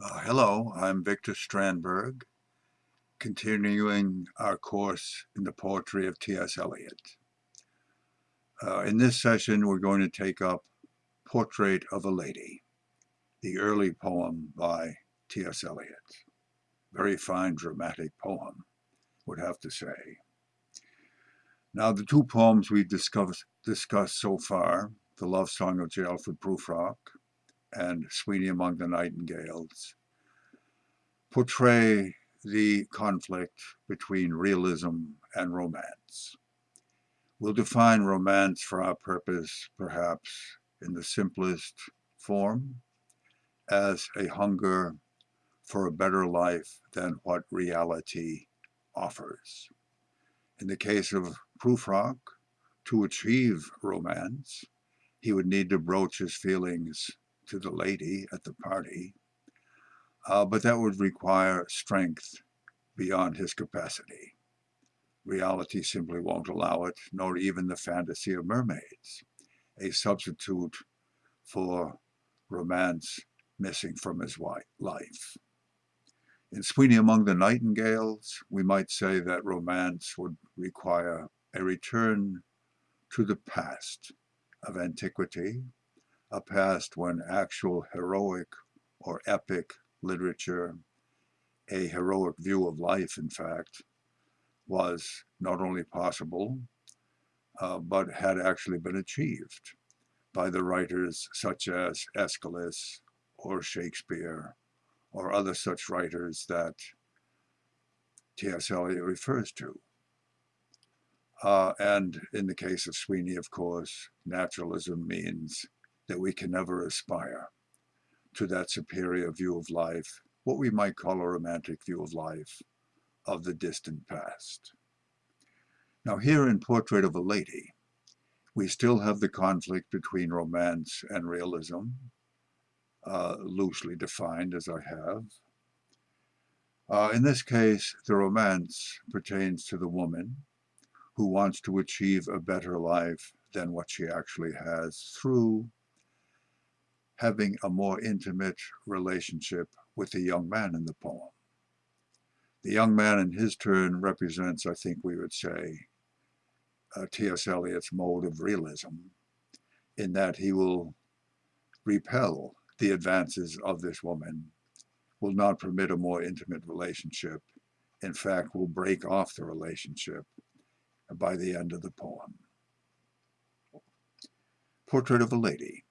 Uh, hello, I'm Victor Strandberg, continuing our course in the poetry of T.S. Eliot. Uh, in this session, we're going to take up Portrait of a Lady, the early poem by T.S. Eliot. Very fine dramatic poem, would have to say. Now, the two poems we've discussed, discussed so far, The Love Song of J. Alfred Prufrock and Sweeney Among the Nightingales, portray the conflict between realism and romance. We'll define romance for our purpose, perhaps, in the simplest form, as a hunger for a better life than what reality offers. In the case of Prufrock, to achieve romance, he would need to broach his feelings to the lady at the party, uh, but that would require strength beyond his capacity. Reality simply won't allow it, nor even the fantasy of mermaids, a substitute for romance missing from his life. In Sweeney Among the Nightingales, we might say that romance would require a return to the past of antiquity, a past when actual heroic or epic literature, a heroic view of life, in fact, was not only possible, uh, but had actually been achieved by the writers such as Aeschylus or Shakespeare or other such writers that T.S. Eliot refers to. Uh, and in the case of Sweeney, of course, naturalism means that we can never aspire to that superior view of life, what we might call a romantic view of life of the distant past. Now here in Portrait of a Lady, we still have the conflict between romance and realism, uh, loosely defined as I have. Uh, in this case, the romance pertains to the woman who wants to achieve a better life than what she actually has through having a more intimate relationship with the young man in the poem. The young man in his turn represents, I think we would say, uh, T.S. Eliot's mode of realism, in that he will repel the advances of this woman, will not permit a more intimate relationship, in fact will break off the relationship by the end of the poem. Portrait of a Lady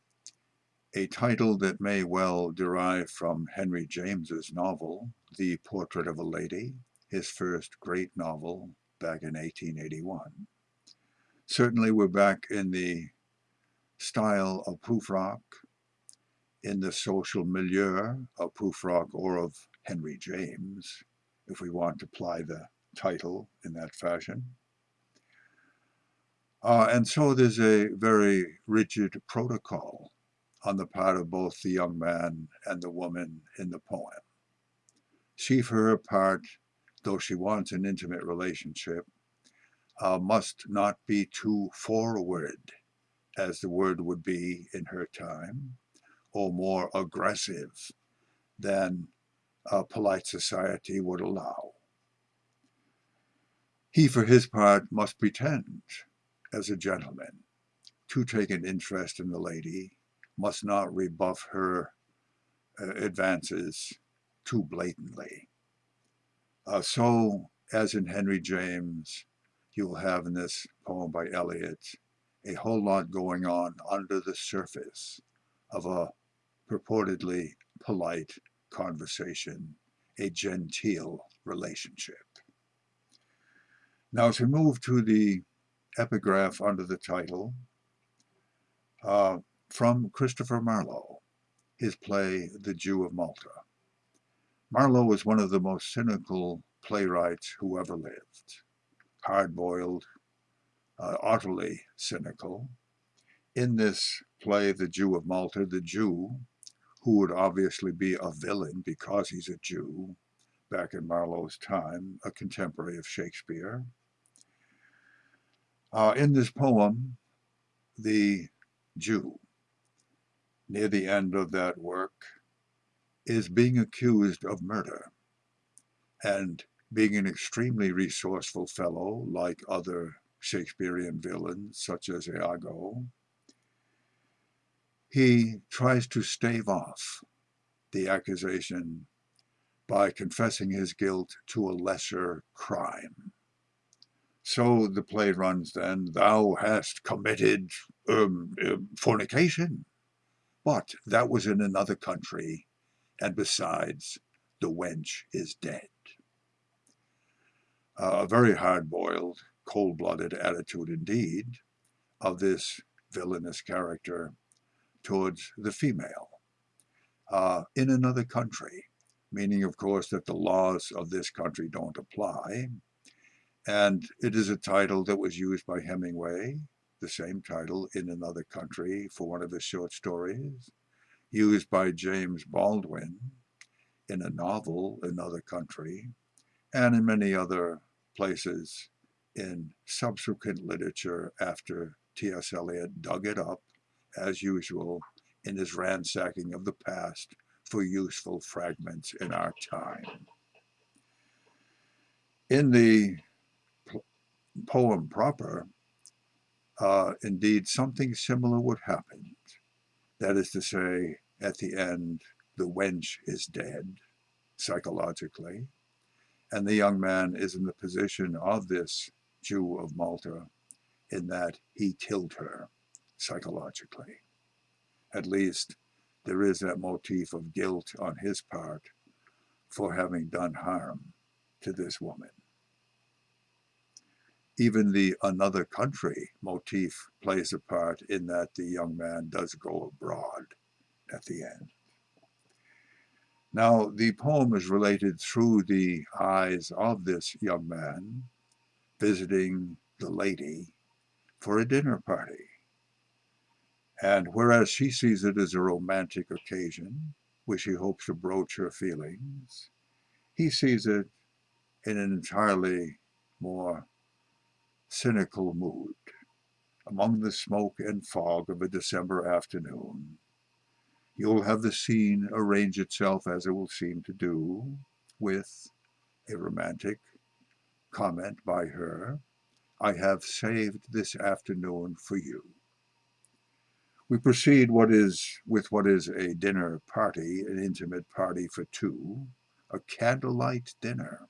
a title that may well derive from Henry James's novel, The Portrait of a Lady, his first great novel back in 1881. Certainly we're back in the style of Prufrock, in the social milieu of Prufrock or of Henry James, if we want to apply the title in that fashion. Uh, and so there's a very rigid protocol on the part of both the young man and the woman in the poem. She, for her part, though she wants an intimate relationship, uh, must not be too forward, as the word would be in her time, or more aggressive than polite society would allow. He, for his part, must pretend, as a gentleman, to take an interest in the lady must not rebuff her uh, advances too blatantly. Uh, so, as in Henry James, you will have in this poem by Eliot a whole lot going on under the surface of a purportedly polite conversation, a genteel relationship. Now to move to the epigraph under the title, uh, from Christopher Marlowe, his play The Jew of Malta. Marlowe was one of the most cynical playwrights who ever lived, hard-boiled, uh, utterly cynical. In this play, The Jew of Malta, the Jew, who would obviously be a villain because he's a Jew, back in Marlowe's time, a contemporary of Shakespeare. Uh, in this poem, the Jew near the end of that work is being accused of murder. And being an extremely resourceful fellow, like other Shakespearean villains, such as Iago, he tries to stave off the accusation by confessing his guilt to a lesser crime. So the play runs then, thou hast committed um, uh, fornication. But that was in another country, and besides, the wench is dead. Uh, a very hard-boiled, cold-blooded attitude indeed of this villainous character towards the female uh, in another country, meaning, of course, that the laws of this country don't apply. And it is a title that was used by Hemingway, the same title in another country for one of his short stories, used by James Baldwin in a novel, Another Country, and in many other places in subsequent literature after T.S. Eliot dug it up, as usual, in his ransacking of the past for useful fragments in our time. In the poem proper, uh, indeed something similar would happen. That is to say, at the end, the wench is dead, psychologically, and the young man is in the position of this Jew of Malta in that he killed her psychologically. At least there is that motif of guilt on his part for having done harm to this woman. Even the another country motif plays a part in that the young man does go abroad at the end. Now, the poem is related through the eyes of this young man visiting the lady for a dinner party. And whereas she sees it as a romantic occasion, which he hopes to broach her feelings, he sees it in an entirely more cynical mood. Among the smoke and fog of a December afternoon, you'll have the scene arrange itself as it will seem to do, with a romantic comment by her, I have saved this afternoon for you. We proceed what is with what is a dinner party, an intimate party for two, a candlelight dinner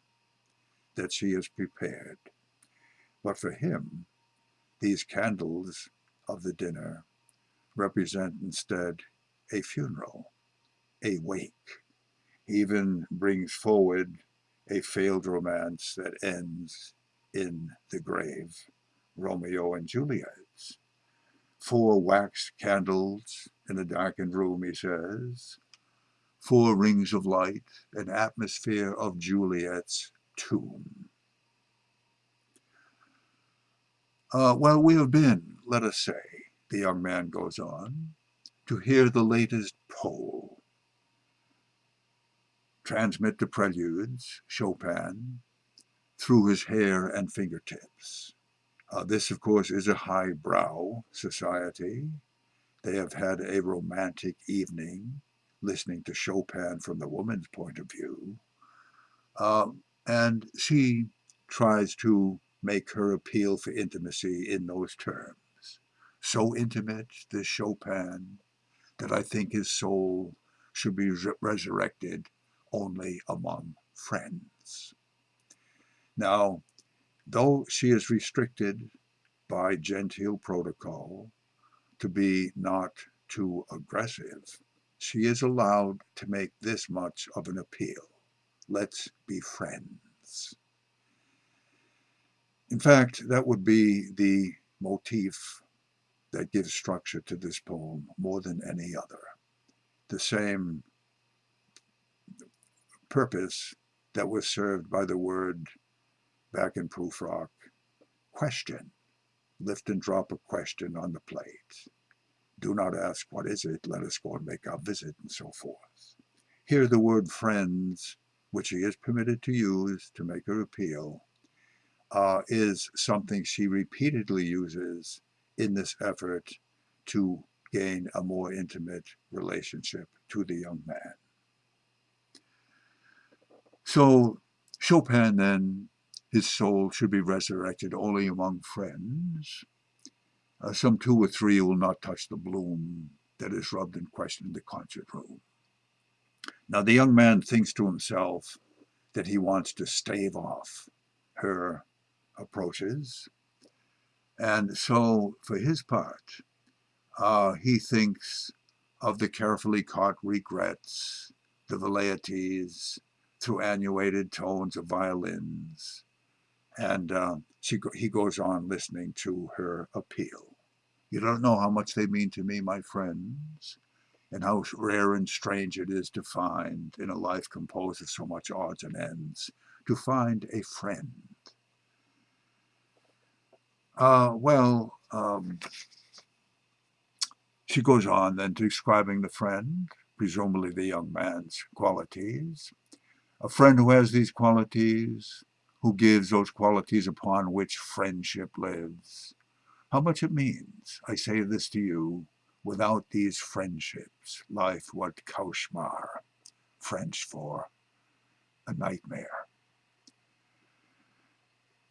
that she has prepared. But for him, these candles of the dinner represent instead a funeral, a wake. He even brings forward a failed romance that ends in the grave, Romeo and Juliet's four wax candles in a darkened room, he says, four rings of light, an atmosphere of Juliet's tomb. Uh, well, we have been, let us say, the young man goes on, to hear the latest Pole, transmit the preludes, Chopin, through his hair and fingertips. Uh, this, of course, is a highbrow society. They have had a romantic evening listening to Chopin from the woman's point of view. Um, and she tries to make her appeal for intimacy in those terms. So intimate, this Chopin, that I think his soul should be re resurrected only among friends. Now, though she is restricted by genteel protocol to be not too aggressive, she is allowed to make this much of an appeal. Let's be friends. In fact, that would be the motif that gives structure to this poem more than any other. The same purpose that was served by the word back in Prufrock, question. Lift and drop a question on the plate. Do not ask, what is it? Let us go and make our visit, and so forth. Here the word friends, which he is permitted to use to make her appeal, uh, is something she repeatedly uses in this effort to gain a more intimate relationship to the young man. So Chopin then, his soul should be resurrected only among friends. Uh, some two or three will not touch the bloom that is rubbed in question in the concert room. Now the young man thinks to himself that he wants to stave off her approaches. And so for his part, uh, he thinks of the carefully caught regrets, the velleities through annuated tones of violins. And uh, she, he goes on listening to her appeal. You don't know how much they mean to me, my friends, and how rare and strange it is to find in a life composed of so much odds and ends, to find a friend. Uh, well, um, she goes on then to describing the friend, presumably the young man's qualities. A friend who has these qualities, who gives those qualities upon which friendship lives. How much it means, I say this to you, without these friendships, life what cauchemar, French for a nightmare.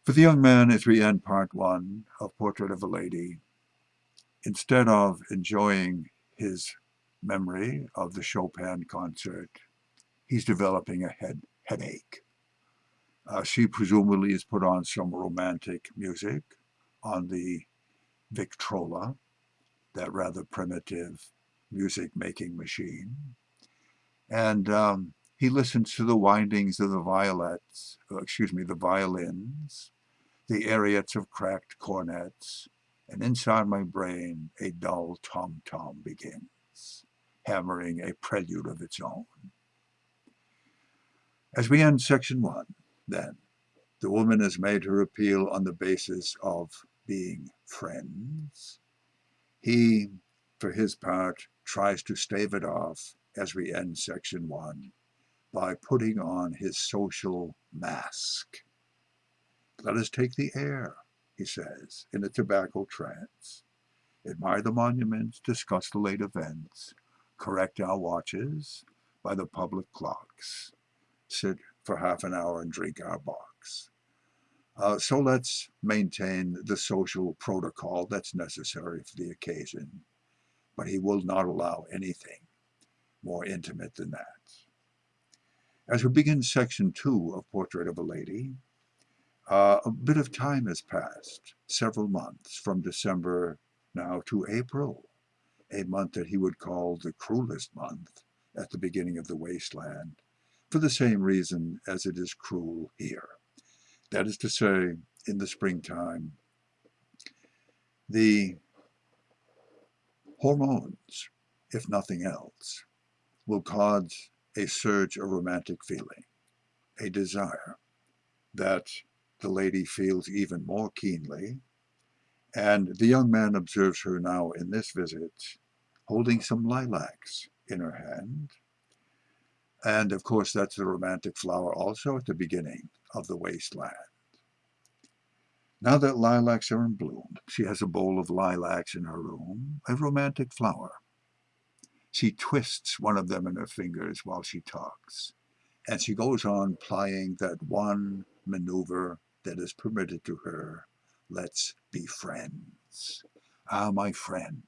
For the young man, as we end part one of Portrait of a Lady, instead of enjoying his memory of the Chopin concert, he's developing a head headache. Uh, she presumably has put on some romantic music on the Victrola, that rather primitive music-making machine. And um, he listens to the windings of the violets, uh, excuse me, the violins, the ariettes of cracked cornets, and inside my brain a dull tom-tom begins, hammering a prelude of its own. As we end section one, then, the woman has made her appeal on the basis of being friends. He, for his part, tries to stave it off as we end section one by putting on his social mask. Let us take the air, he says, in a tobacco trance. Admire the monuments, discuss the late events, correct our watches by the public clocks, sit for half an hour and drink our bocks. Uh, so let's maintain the social protocol that's necessary for the occasion, but he will not allow anything more intimate than that. As we begin section two of Portrait of a Lady, uh, a bit of time has passed, several months, from December now to April, a month that he would call the cruelest month at the beginning of the wasteland, for the same reason as it is cruel here. That is to say, in the springtime, the hormones, if nothing else, will cause a surge of romantic feeling, a desire that the lady feels even more keenly, and the young man observes her now in this visit holding some lilacs in her hand. And of course, that's the romantic flower also at the beginning of the wasteland. Now that lilacs are in bloom, she has a bowl of lilacs in her room, a romantic flower. She twists one of them in her fingers while she talks, and she goes on plying that one maneuver that is permitted to her. Let's be friends. Ah, my friend,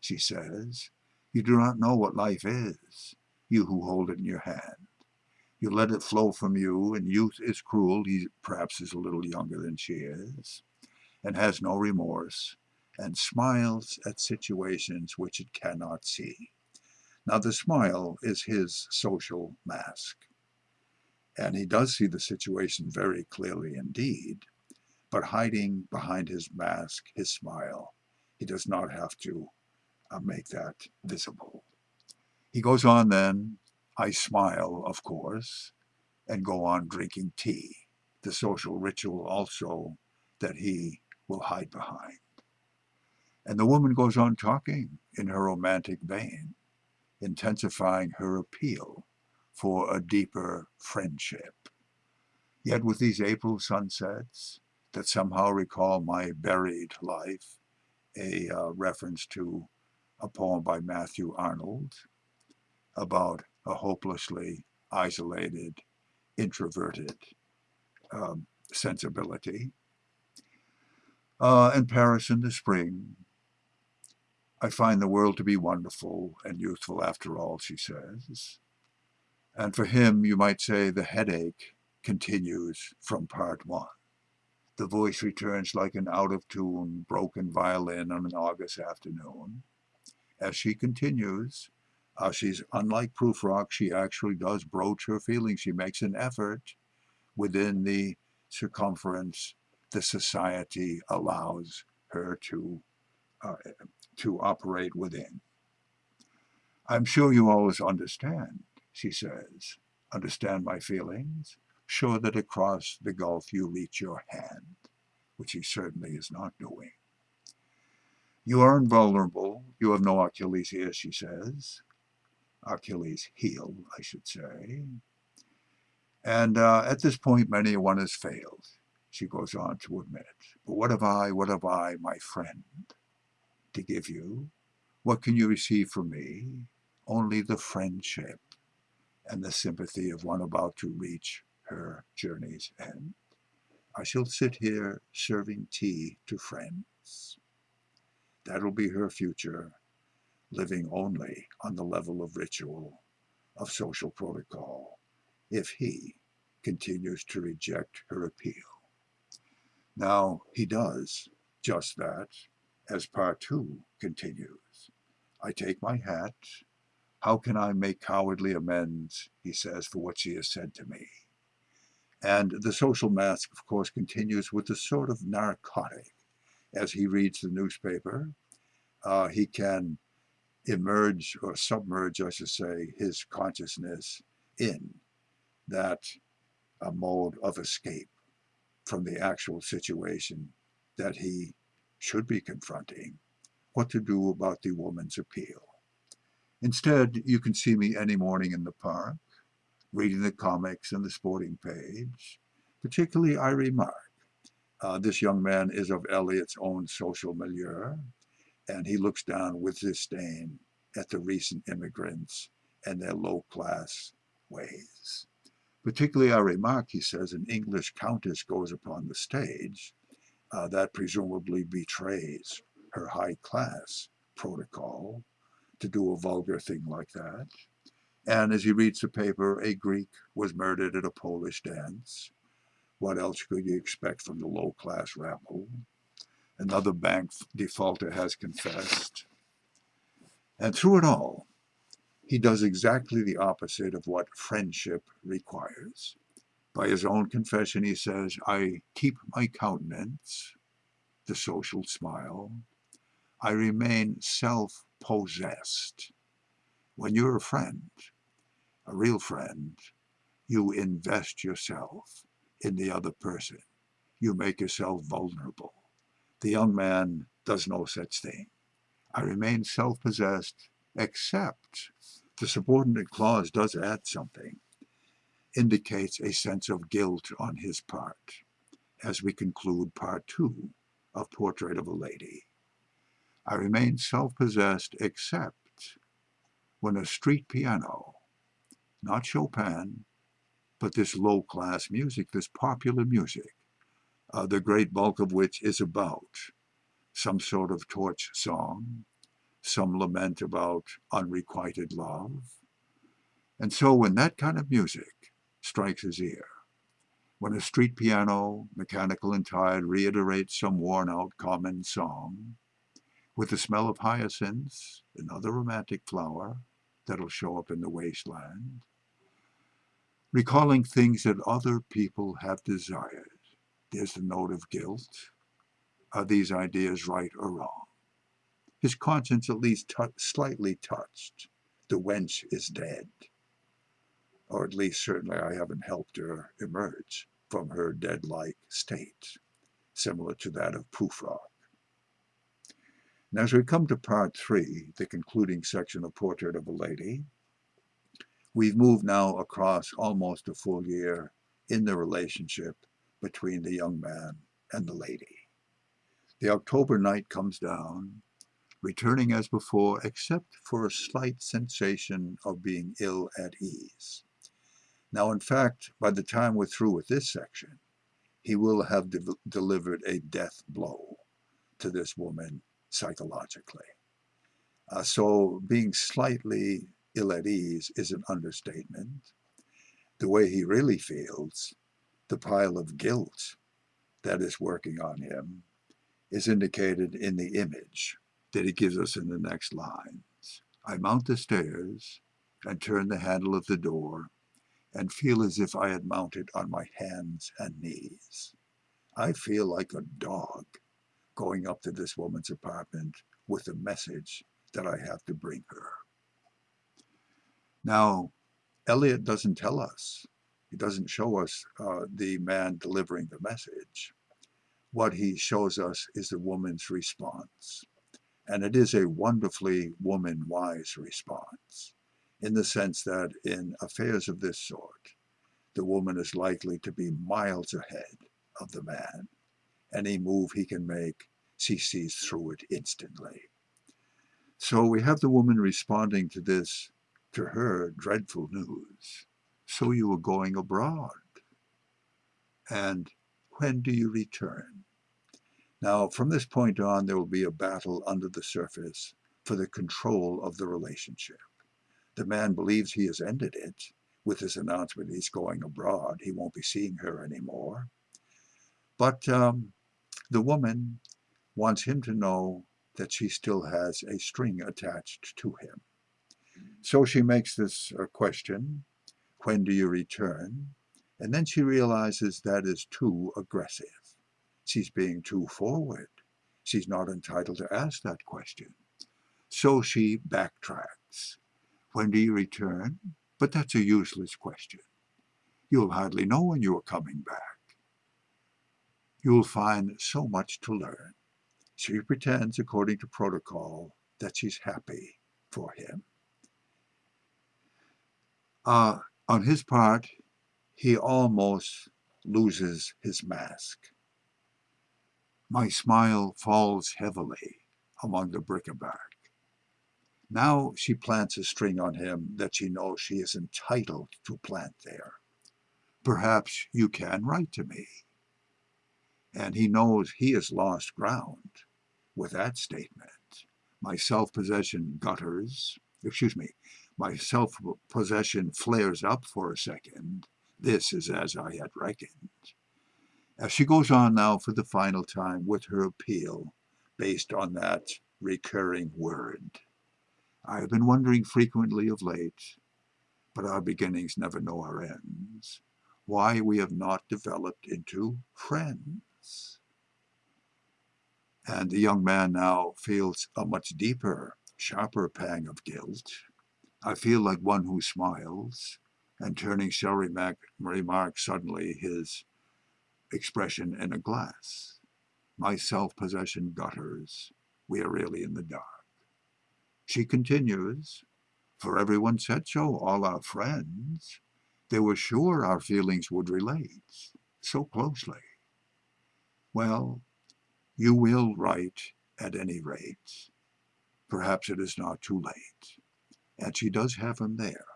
she says, you do not know what life is, you who hold it in your hand. You let it flow from you, and youth is cruel. He perhaps is a little younger than she is, and has no remorse, and smiles at situations which it cannot see. Now the smile is his social mask. And he does see the situation very clearly indeed, but hiding behind his mask, his smile, he does not have to uh, make that visible. He goes on then, I smile, of course, and go on drinking tea, the social ritual also that he will hide behind. And the woman goes on talking in her romantic vein, intensifying her appeal for a deeper friendship. Yet with these April sunsets that somehow recall my buried life, a uh, reference to a poem by Matthew Arnold about a hopelessly isolated introverted um, sensibility. Uh, in Paris in the spring, I find the world to be wonderful and youthful after all, she says. And for him, you might say the headache continues from part one. The voice returns like an out-of-tune, broken violin on an August afternoon. As she continues, uh, she's unlike Prufrock, she actually does broach her feelings. She makes an effort within the circumference the society allows her to, uh, to operate within. I'm sure you always understand, she says, understand my feelings, sure that across the gulf you reach your hand, which he certainly is not doing. You are invulnerable, you have no Achilles here, she says. Achilles heel, I should say. And uh, at this point, many a one has failed, she goes on to admit. But what have I, what have I, my friend, to give you? What can you receive from me? Only the friendship and the sympathy of one about to reach her journey's end. I shall sit here serving tea to friends. That'll be her future, living only on the level of ritual, of social protocol, if he continues to reject her appeal. Now, he does just that, as part two continues. I take my hat. How can I make cowardly amends, he says, for what she has said to me? And the social mask, of course, continues with a sort of narcotic. As he reads the newspaper, uh, he can emerge or submerge, I should say, his consciousness in that a mode of escape from the actual situation that he should be confronting, what to do about the woman's appeal. Instead, you can see me any morning in the park, reading the comics and the sporting page. Particularly, I remark, uh, this young man is of Eliot's own social milieu, and he looks down with disdain at the recent immigrants and their low-class ways. Particularly, I remark, he says, an English countess goes upon the stage. Uh, that presumably betrays her high-class protocol to do a vulgar thing like that. And as he reads the paper, a Greek was murdered at a Polish dance. What else could you expect from the low-class rabble? Another bank defaulter has confessed. And through it all, he does exactly the opposite of what friendship requires. By his own confession, he says, I keep my countenance, the social smile. I remain self-possessed. When you're a friend, a real friend, you invest yourself in the other person. You make yourself vulnerable. The young man does no such thing. I remain self-possessed, except the subordinate clause does add something, indicates a sense of guilt on his part, as we conclude part two of Portrait of a Lady. I remain self-possessed except when a street piano, not Chopin, but this low-class music, this popular music, uh, the great bulk of which is about some sort of torch song, some lament about unrequited love. And so when that kind of music strikes his ear, when a street piano, mechanical and tired, reiterates some worn-out common song, with the smell of hyacinths, another romantic flower that'll show up in the wasteland, recalling things that other people have desired. There's the note of guilt. Are these ideas right or wrong? his conscience at least slightly touched. The wench is dead. Or at least certainly I haven't helped her emerge from her dead-like state, similar to that of Prufrock. Now as we come to part three, the concluding section of Portrait of a Lady, we've moved now across almost a full year in the relationship between the young man and the lady. The October night comes down, returning as before except for a slight sensation of being ill at ease. Now, in fact, by the time we're through with this section, he will have de delivered a death blow to this woman psychologically. Uh, so being slightly ill at ease is an understatement. The way he really feels, the pile of guilt that is working on him, is indicated in the image that he gives us in the next lines. I mount the stairs and turn the handle of the door and feel as if I had mounted on my hands and knees. I feel like a dog going up to this woman's apartment with a message that I have to bring her. Now, Eliot doesn't tell us, he doesn't show us uh, the man delivering the message. What he shows us is the woman's response. And it is a wonderfully woman-wise response in the sense that in affairs of this sort, the woman is likely to be miles ahead of the man. Any move he can make, she sees through it instantly. So we have the woman responding to this, to her, dreadful news. So you are going abroad. And when do you return? Now, from this point on, there will be a battle under the surface for the control of the relationship. The man believes he has ended it with his announcement he's going abroad. He won't be seeing her anymore. But um, the woman wants him to know that she still has a string attached to him. So she makes this uh, question, when do you return? And then she realizes that is too aggressive. She's being too forward. She's not entitled to ask that question. So she backtracks. When do you return? But that's a useless question. You'll hardly know when you are coming back. You'll find so much to learn. She pretends, according to protocol, that she's happy for him. Uh, on his part, he almost loses his mask. My smile falls heavily among the bric-a-brac. Now she plants a string on him that she knows she is entitled to plant there. Perhaps you can write to me. And he knows he has lost ground with that statement. My self-possession gutters, excuse me, my self-possession flares up for a second. This is as I had reckoned. As she goes on now for the final time with her appeal based on that recurring word. I have been wondering frequently of late, but our beginnings never know our ends, why we have not developed into friends. And the young man now feels a much deeper, sharper pang of guilt. I feel like one who smiles, and turning shall remark, remark suddenly his expression in a glass. My self-possession gutters. We are really in the dark. She continues, for everyone said so, all our friends. They were sure our feelings would relate so closely. Well, you will write at any rate. Perhaps it is not too late. And she does have him there.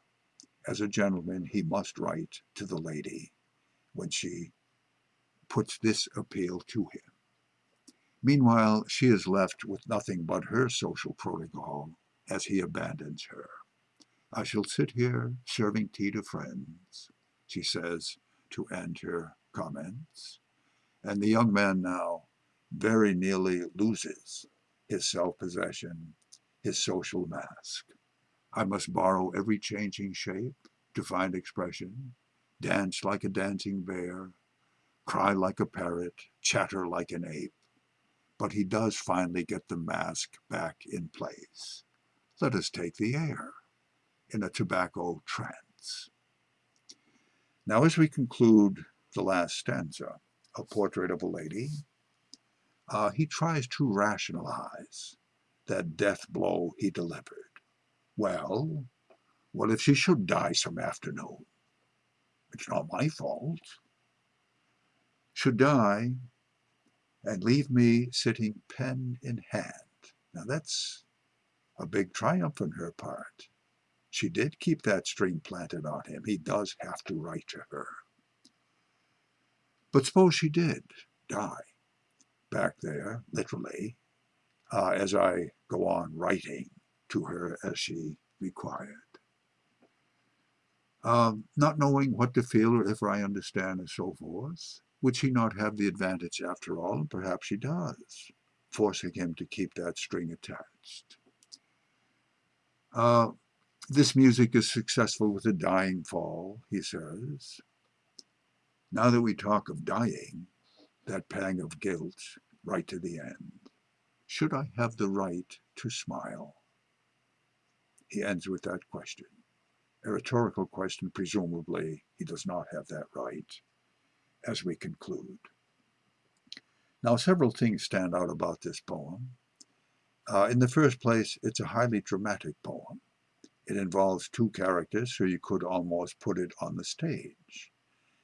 As a gentleman, he must write to the lady when she puts this appeal to him. Meanwhile, she is left with nothing but her social protocol as he abandons her. I shall sit here serving tea to friends, she says to end her comments. And the young man now very nearly loses his self-possession, his social mask. I must borrow every changing shape to find expression, dance like a dancing bear, cry like a parrot, chatter like an ape. But he does finally get the mask back in place. Let us take the air in a tobacco trance. Now as we conclude the last stanza, A Portrait of a Lady, uh, he tries to rationalize that death blow he delivered. Well, what if she should die some afternoon? It's not my fault. Should die and leave me sitting pen in hand. Now that's a big triumph on her part. she did keep that string planted on him. He does have to write to her. But suppose she did die back there, literally, uh, as I go on writing to her as she required. Um, not knowing what to feel or if I understand and so forth, would she not have the advantage after all? Perhaps she does, forcing him to keep that string attached. Uh, this music is successful with a dying fall, he says. Now that we talk of dying, that pang of guilt, right to the end, should I have the right to smile? He ends with that question. A rhetorical question, presumably he does not have that right, as we conclude. Now, several things stand out about this poem. Uh, in the first place, it's a highly dramatic poem. It involves two characters, so you could almost put it on the stage.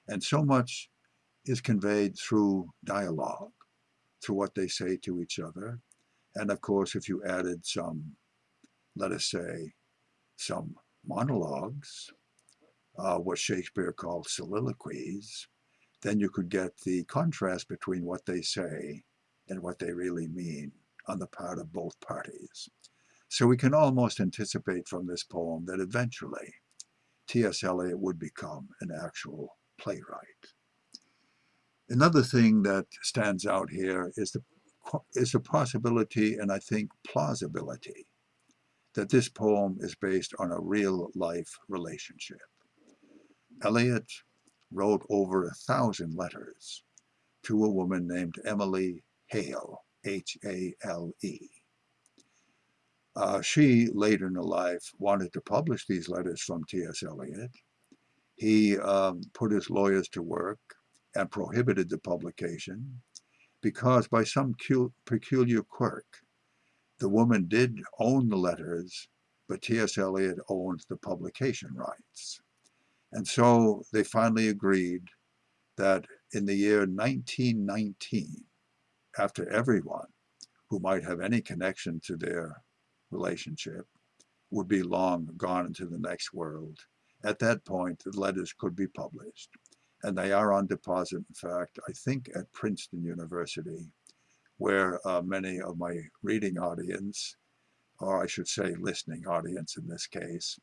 And so much is conveyed through dialogue, through what they say to each other. And of course, if you added some, let us say, some monologues, uh, what Shakespeare called soliloquies, then you could get the contrast between what they say and what they really mean on the part of both parties. So we can almost anticipate from this poem that eventually T.S. Eliot would become an actual playwright. Another thing that stands out here is the, is the possibility and I think plausibility that this poem is based on a real life relationship. Eliot wrote over a thousand letters to a woman named Emily Hale, H-A-L-E. Uh, she, later in her life, wanted to publish these letters from T.S. Eliot. He um, put his lawyers to work and prohibited the publication because by some peculiar quirk, the woman did own the letters, but T.S. Eliot owned the publication rights. And so they finally agreed that in the year 1919, after everyone who might have any connection to their relationship would be long gone into the next world. At that point, the letters could be published. And they are on deposit, in fact, I think at Princeton University, where uh, many of my reading audience, or I should say listening audience in this case,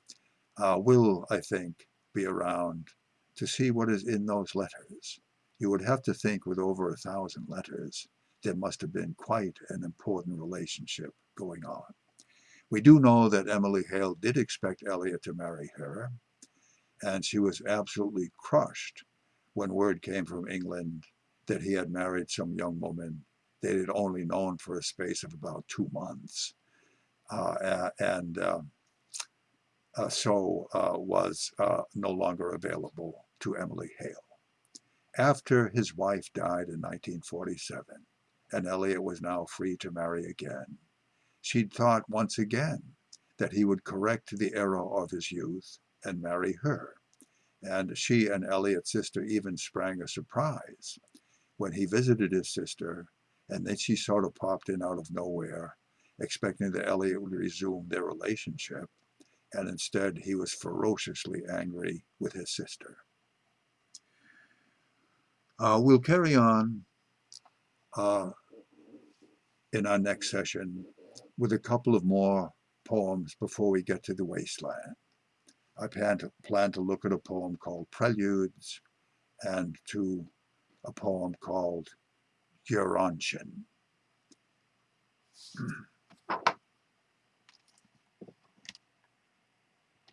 uh, will, I think, be around to see what is in those letters. You would have to think with over a thousand letters, there must have been quite an important relationship going on. We do know that Emily Hale did expect Eliot to marry her, and she was absolutely crushed when word came from England that he had married some young woman they had only known for a space of about two months. Uh, and uh, uh, so uh, was uh, no longer available to Emily Hale. After his wife died in 1947, and Eliot was now free to marry again, she'd thought once again that he would correct the error of his youth and marry her. And she and Eliot's sister even sprang a surprise when he visited his sister, and then she sort of popped in out of nowhere, expecting that Eliot would resume their relationship, and instead he was ferociously angry with his sister. Uh, we'll carry on uh, in our next session with a couple of more poems before we get to the wasteland. I plan to, plan to look at a poem called Preludes and to a poem called Gerontion.